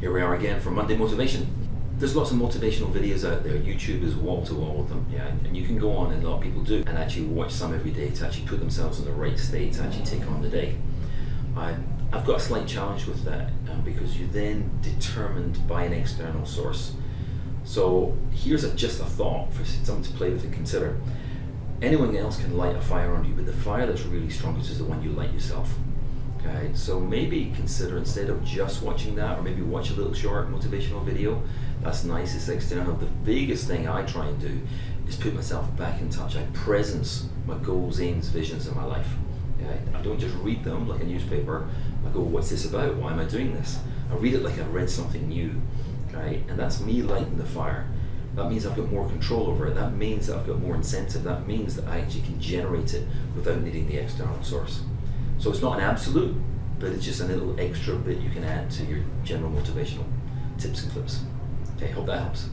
Here we are again for Monday Motivation. There's lots of motivational videos out there. YouTube is wall to wall with them, yeah. And you can go on, and a lot of people do, and actually watch some every day to actually put themselves in the right state to actually take on the day. I, I've got a slight challenge with that um, because you're then determined by an external source. So here's a, just a thought for someone to play with and consider. Anyone else can light a fire on you, but the fire that's really strongest is the one you light yourself. Okay, so maybe consider instead of just watching that, or maybe watch a little short motivational video. That's nice, it's external. The biggest thing I try and do is put myself back in touch. I presence my goals, aims, visions in my life. I don't just read them like a newspaper. I go, what's this about? Why am I doing this? I read it like I read something new. Okay? And that's me lighting the fire. That means I've got more control over it. That means that I've got more incentive. That means that I actually can generate it without needing the external source. So it's not an absolute, but it's just a little extra bit you can add to your general motivational tips and clips. Okay, hope that helps.